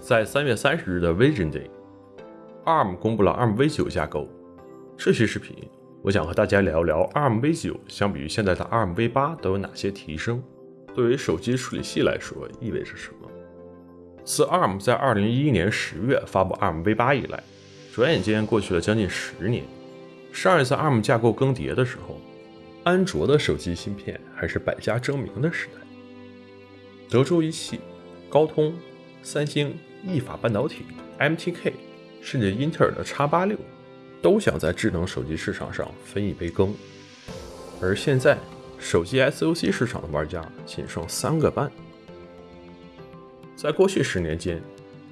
在三月三十日的 Vision Day，ARM 公布了 ARM V9 架构。这期视频，我想和大家聊聊 ARM V9 相比于现在的 ARM V8 都有哪些提升，对于手机处理器来说意味着什么。自 ARM 在二零一一年十月发布 ARM V8 以来，转眼间过去了将近十年。上一次 ARM 架构更迭的时候，安卓的手机芯片还是百家争鸣的时代。德州仪器、高通、三星。意法半导体、MTK，甚至英特尔的 X 八六，都想在智能手机市场上分一杯羹。而现在，手机 SoC 市场的玩家仅剩三个半。在过去十年间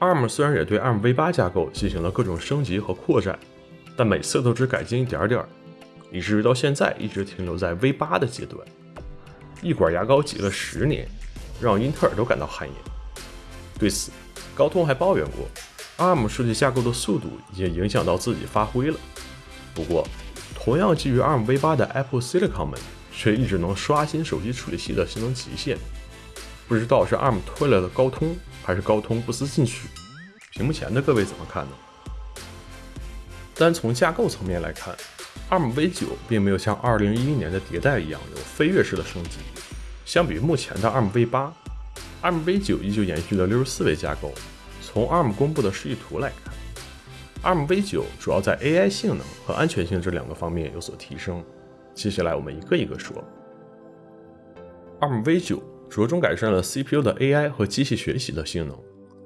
，ARM 虽然也对 ARM V8 架构进行了各种升级和扩展，但每次都只改进一点点，以至于到现在一直停留在 V8 的阶段。一管牙膏挤了十年，让英特尔都感到汗颜。对此，高通还抱怨过，ARM 数据架构的速度已经影响到自己发挥了。不过，同样基于 ARM V8 的 Apple Silicon 们却一直能刷新手机处理器的性能极限。不知道是 ARM 推了的高通，还是高通不思进取？屏幕前的各位怎么看呢？单从架构层面来看，ARM V9 并没有像2011年的迭代一样有飞跃式的升级。相比于目前的 ARM V8。ARM V9 依旧延续了六十四位架构。从 ARM 公布的示意图来看，ARM V9 主要在 AI 性能和安全性这两个方面有所提升。接下来我们一个一个说。ARM V9 着重改善了 CPU 的 AI 和机器学习的性能，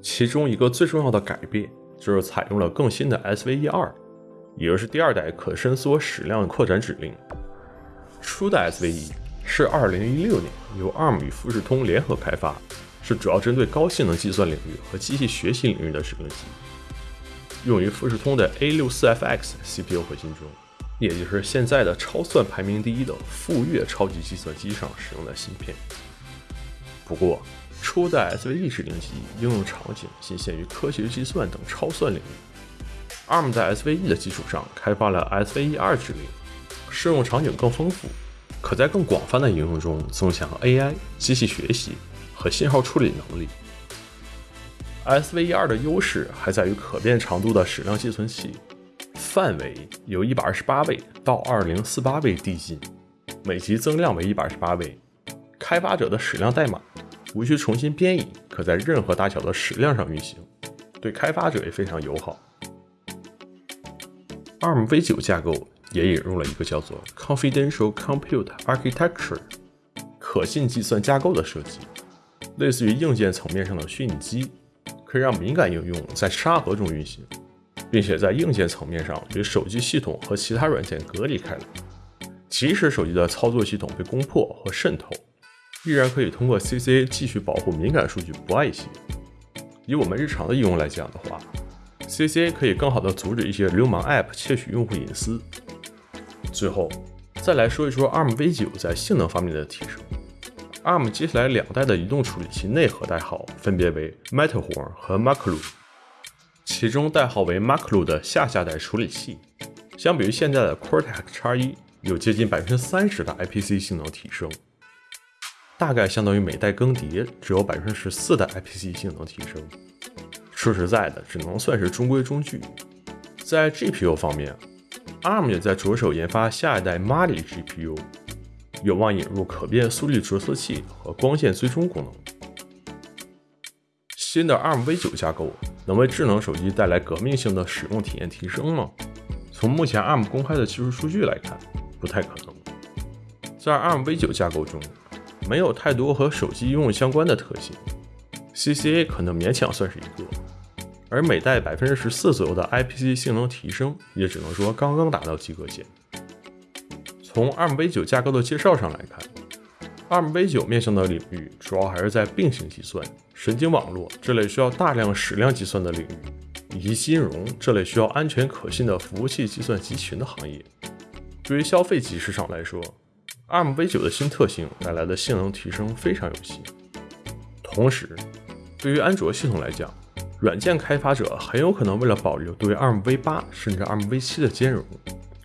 其中一个最重要的改变就是采用了更新的 SVE 二，也就是第二代可伸缩矢量扩展指令。初代 SVE 是2016年由 ARM 与富士通联合开发。是主要针对高性能计算领域和机器学习领域的指令集，用于富士通的 A64FX CPU 核心中，也就是现在的超算排名第一的富岳超级计算机上使用的芯片。不过，初代 SVE 指令集应用场景仅限于科学计算等超算领域。ARM 在 SVE 的基础上开发了 SVE2 指令，适用场景更丰富，可在更广泛的应用中增强 AI 机器学习。和信号处理能力，SVE2 的优势还在于可变长度的矢量寄存器，范围由一百二十八位到二零四八位递进，每级增量为一百二十八位。开发者的矢量代码无需重新编译，可在任何大小的矢量上运行，对开发者也非常友好。ARM V9 架构也引入了一个叫做 Confidential Compute Architecture 可信计算架构的设计。类似于硬件层面上的虚拟机，可以让敏感应用在沙盒中运行，并且在硬件层面上与手机系统和其他软件隔离开来。即使手机的操作系统被攻破或渗透，依然可以通过 CCA 继续保护敏感数据不外泄。以我们日常的应用来讲的话，CCA 可以更好的阻止一些流氓 App 窃取用户隐私。最后，再来说一说 ARM V9 在性能方面的提升。ARM 接下来两代的移动处理器内核代号分别为 Matterhorn 和 m a c l u 其中代号为 m a c l u 的下下代处理器，相比于现在的 Cortex X1，有接近百分之三十的 IPC 性能提升，大概相当于每代更迭只有百分之十四的 IPC 性能提升。说实在的，只能算是中规中矩。在 GPU 方面，ARM 也在着手研发下一代 Mali GPU。有望引入可变速率着色器和光线追踪功能。新的 ARM V9 架构能为智能手机带来革命性的使用体验提升吗？从目前 ARM 公开的技术数据来看，不太可能。在 ARM V9 架构中，没有太多和手机应用相关的特性，CCA 可能勉强算是一个，而每代百分之十四左右的 IPC 性能提升，也只能说刚刚达到及格线。从 ARM V9 架构的介绍上来看，ARM V9 面向的领域主要还是在并行计算、神经网络这类需要大量矢量计算的领域，以及金融这类需要安全可信的服务器计算集群的行业。对于消费级市场来说，ARM V9 的新特性带来的性能提升非常有戏。同时，对于安卓系统来讲，软件开发者很有可能为了保留对 ARM V8 甚至 ARM V7 的兼容。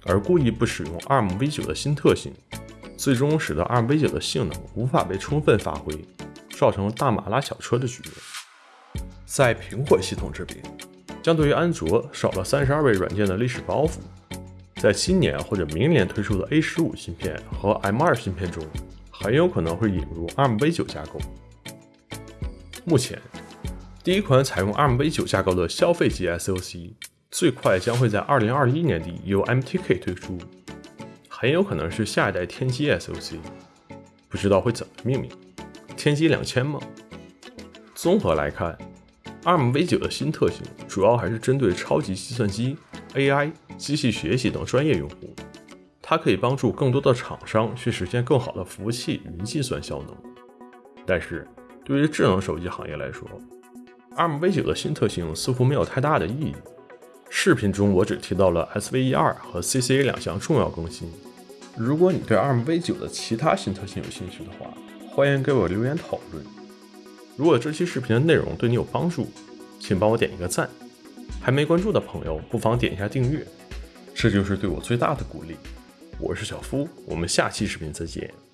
而故意不使用 ARM V9 的新特性，最终使得 ARM V9 的性能无法被充分发挥，造成大马拉小车的局面。在苹果系统这边，相对于安卓少了三十二位软件的历史包袱。在今年或者明年推出的 A 十五芯片和 M 二芯片中，很有可能会引入 ARMv9 架构。目前，第一款采用 ARMv9 架构的消费级 SoC，最快将会在二零二一年底由 MTK 推出，很有可能是下一代天玑 SoC，不知道会怎么命名，天玑两千吗？综合来看，ARMv9 的新特性主要还是针对超级计算机、AI。机器学习等专业用户，它可以帮助更多的厂商去实现更好的服务器云计算效能。但是，对于智能手机行业来说，ARMv9 的新特性似乎没有太大的意义。视频中我只提到了 SVE2 和 CCA 两项重要更新。如果你对 ARMv9 的其他新特性有兴趣的话，欢迎给我留言讨论。如果这期视频的内容对你有帮助，请帮我点一个赞。还没关注的朋友，不妨点一下订阅。这就是对我最大的鼓励。我是小夫，我们下期视频再见。